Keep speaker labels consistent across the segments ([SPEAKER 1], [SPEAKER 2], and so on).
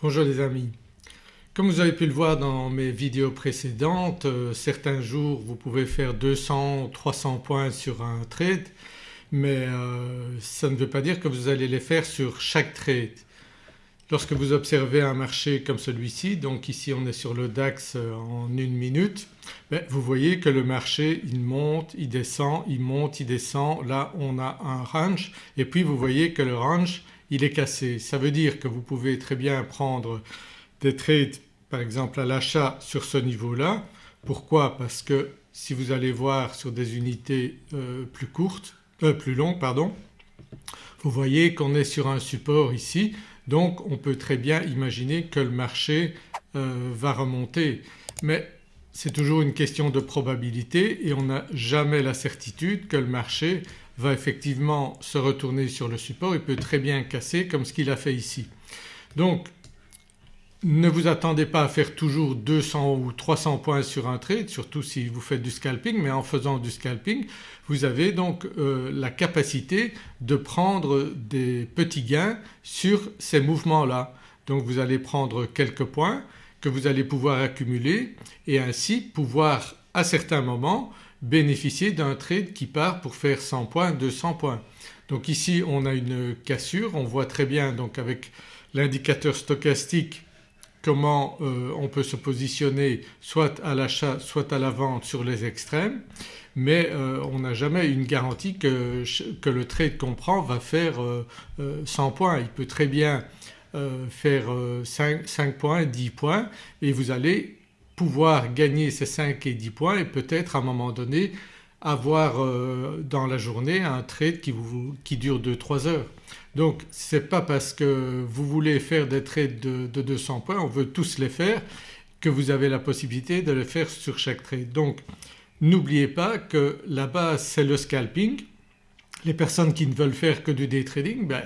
[SPEAKER 1] Bonjour les amis. Comme vous avez pu le voir dans mes vidéos précédentes, euh, certains jours vous pouvez faire 200 300 points sur un trade mais euh, ça ne veut pas dire que vous allez les faire sur chaque trade. Lorsque vous observez un marché comme celui-ci, donc ici on est sur le DAX euh, en une minute, ben, vous voyez que le marché il monte, il descend, il monte, il descend. Là on a un range et puis vous voyez que le range il est cassé. Ça veut dire que vous pouvez très bien prendre des trades par exemple à l'achat sur ce niveau-là. Pourquoi? Parce que si vous allez voir sur des unités euh, plus courtes, euh, plus longues pardon, vous voyez qu'on est sur un support ici donc on peut très bien imaginer que le marché euh, va remonter mais c'est toujours une question de probabilité et on n'a jamais la certitude que le marché va effectivement se retourner sur le support, il peut très bien casser comme ce qu'il a fait ici. Donc ne vous attendez pas à faire toujours 200 ou 300 points sur un trade surtout si vous faites du scalping mais en faisant du scalping vous avez donc euh, la capacité de prendre des petits gains sur ces mouvements-là. Donc vous allez prendre quelques points que vous allez pouvoir accumuler et ainsi pouvoir à certains moments bénéficier d'un trade qui part pour faire 100 points, 200 points. Donc ici on a une cassure, on voit très bien donc avec l'indicateur stochastique comment euh, on peut se positionner soit à l'achat soit à la vente sur les extrêmes mais euh, on n'a jamais une garantie que, le trade qu'on prend va faire 100 euh, points. Il peut très bien faire 5, 5 points, 10 points et vous allez pouvoir gagner ces 5 et 10 points et peut-être à un moment donné avoir euh, dans la journée un trade qui, dure 2-3 heures. Donc ce n'est pas parce que vous voulez faire des trades de, de, 200 points, on veut tous les faire, que vous avez la possibilité de les faire sur chaque trade. Donc n'oubliez pas que la base c'est le scalping. Les personnes qui ne veulent faire que du day trading ben,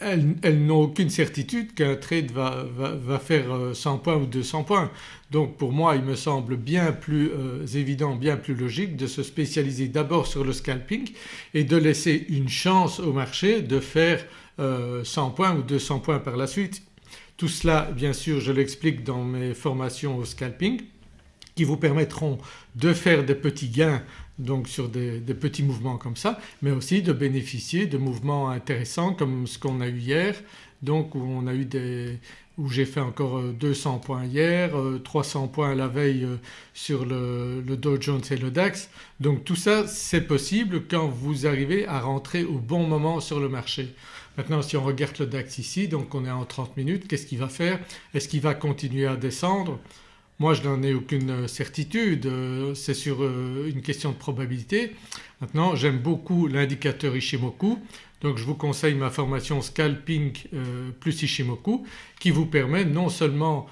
[SPEAKER 1] elles, n'ont aucune certitude qu'un trade va, faire 100 euh, points ou 200 points. Donc pour moi il me semble bien plus euh, évident, bien plus logique de se spécialiser d'abord sur le scalping et de laisser une chance au marché de faire 100 euh, points ou 200 points par la suite. Tout cela bien sûr je l'explique dans mes formations au scalping qui vous permettront de faire des petits gains donc sur des, petits mouvements comme ça mais aussi de bénéficier de mouvements intéressants comme ce qu'on a eu hier donc où on a eu des où j'ai fait encore 200 euh, points hier, 300 euh, points la veille euh, sur le, le, Dow Jones et le DAX. Donc tout ça c'est possible quand vous arrivez à rentrer au bon moment sur le marché. Maintenant si on regarde le DAX ici donc on est en 30 minutes qu'est-ce qu'il va faire? Est-ce qu'il va continuer à descendre? Moi je n'en ai aucune certitude, euh, c'est sur euh, une question de probabilité. Maintenant j'aime beaucoup l'indicateur Ishimoku donc je vous conseille ma formation Scalping euh, plus Ishimoku qui vous permet non seulement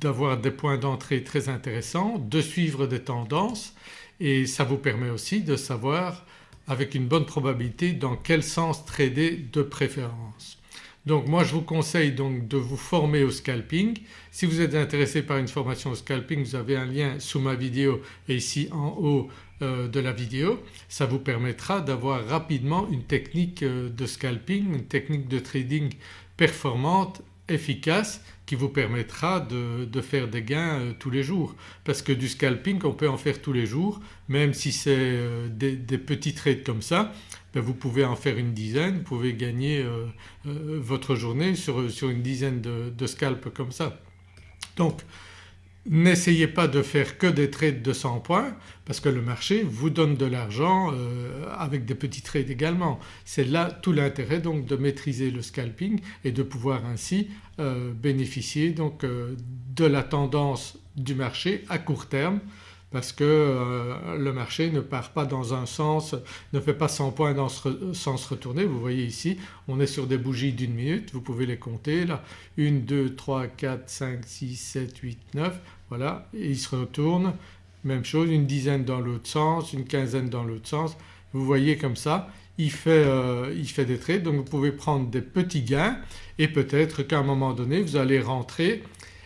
[SPEAKER 1] d'avoir des points d'entrée très intéressants, de suivre des tendances et ça vous permet aussi de savoir avec une bonne probabilité dans quel sens trader de préférence. Donc moi je vous conseille donc de vous former au scalping. Si vous êtes intéressé par une formation au scalping vous avez un lien sous ma vidéo et ici en haut euh, de la vidéo. Ça vous permettra d'avoir rapidement une technique euh, de scalping, une technique de trading performante, efficace qui vous permettra de, faire des gains euh, tous les jours. Parce que du scalping on peut en faire tous les jours. Même si c'est des, petits trades comme ça ben, vous pouvez en faire une dizaine, vous pouvez gagner euh, euh, votre journée sur, une dizaine de, scalps comme ça. Donc n'essayez pas de faire que des trades de 100 points parce que le marché vous donne de l'argent euh, avec des petits trades également. C'est là tout l'intérêt donc de maîtriser le scalping et de pouvoir ainsi bénéficier donc de la tendance du marché à court terme parce que euh, le marché ne part pas dans un sens, ne fait pas 100 points dans ce sens retourné. Vous voyez ici on est sur des bougies d'une minute, vous pouvez les compter là. 1, 2, 3, 4, 5, 6, 7, 8, 9 voilà. Et il se retourne même chose une dizaine dans l'autre sens, une quinzaine dans l'autre sens. Vous voyez comme ça il fait, euh, il fait des trades. Donc vous pouvez prendre des petits gains. Et peut-être qu'à un moment donné vous allez rentrer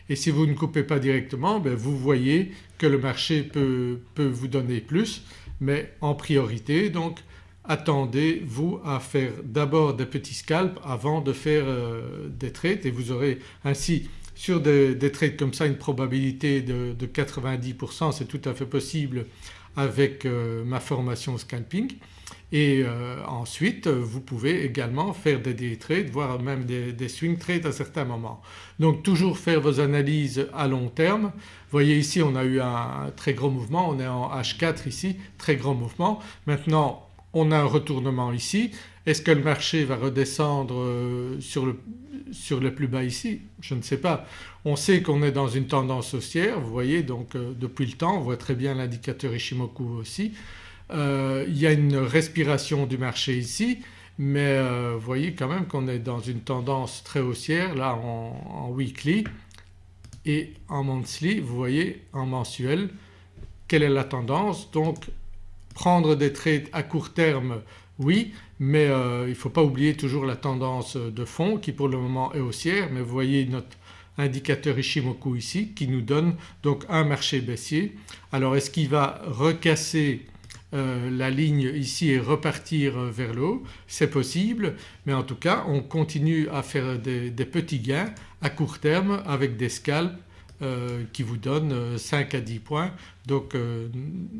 [SPEAKER 1] et si vous ne coupez pas directement ben vous voyez que le marché peut, vous donner plus. Mais en priorité donc attendez-vous à faire d'abord des petits scalps avant de faire euh, des trades. Et vous aurez ainsi sur des, trades comme ça une probabilité de, 90% c'est tout à fait possible avec euh, ma formation scalping et euh, ensuite vous pouvez également faire des day trades voire même des, swing trades à certains moments. Donc toujours faire vos analyses à long terme. Vous voyez ici on a eu un très gros mouvement, on est en H4 ici, très grand mouvement. Maintenant on a un retournement ici. Est-ce que le marché va redescendre euh, sur le, sur le plus bas ici? Je ne sais pas. On sait qu'on est dans une tendance haussière vous voyez donc euh, depuis le temps on voit très bien l'indicateur Ishimoku aussi. Euh, il y a une respiration du marché ici mais vous voyez quand même qu'on est dans une tendance très haussière là en, en weekly et en monthly vous voyez en mensuel quelle est la tendance? Donc Prendre des trades à court terme oui mais euh, il ne faut pas oublier toujours la tendance de fond qui pour le moment est haussière mais vous voyez notre indicateur Ishimoku ici qui nous donne donc un marché baissier. Alors est-ce qu'il va recasser euh, la ligne ici et repartir vers le haut? C'est possible mais en tout cas on continue à faire des, des petits gains à court terme avec des scalps euh, qui vous donne 5 euh, à 10 points. Donc euh,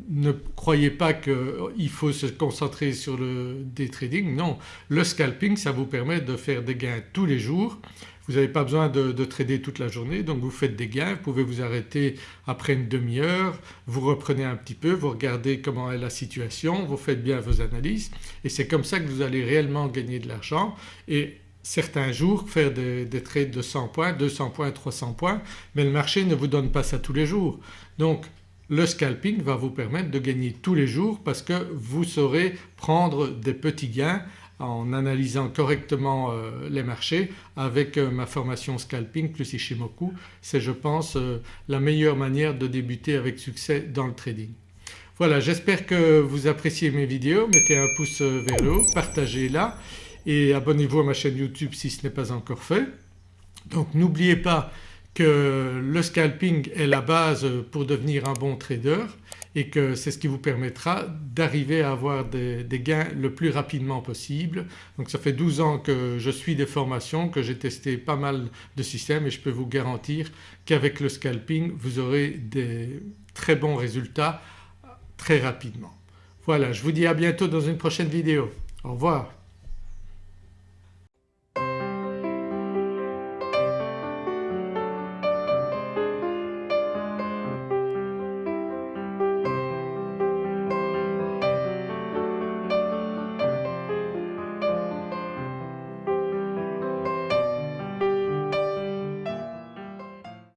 [SPEAKER 1] ne croyez pas qu'il faut se concentrer sur le day trading, non. Le scalping ça vous permet de faire des gains tous les jours. Vous n'avez pas besoin de, de, trader toute la journée. Donc vous faites des gains, vous pouvez vous arrêter après une demi-heure, vous reprenez un petit peu, vous regardez comment est la situation, vous faites bien vos analyses. Et c'est comme ça que vous allez réellement gagner de l'argent. Et certains jours faire des, trades de 100 points, 200 points, 300 points mais le marché ne vous donne pas ça tous les jours. Donc le scalping va vous permettre de gagner tous les jours parce que vous saurez prendre des petits gains en analysant correctement euh, les marchés avec euh, ma formation scalping plus Ishimoku. C'est je pense euh, la meilleure manière de débuter avec succès dans le trading. Voilà j'espère que vous appréciez mes vidéos, mettez un pouce vers le haut, partagez-la et abonnez-vous à ma chaîne YouTube si ce n'est pas encore fait. Donc n'oubliez pas que le scalping est la base pour devenir un bon trader et que c'est ce qui vous permettra d'arriver à avoir des, gains le plus rapidement possible. Donc ça fait 12 ans que je suis des formations, que j'ai testé pas mal de systèmes et je peux vous garantir qu'avec le scalping vous aurez des très bons résultats très rapidement. Voilà je vous dis à bientôt dans une prochaine vidéo. Au revoir.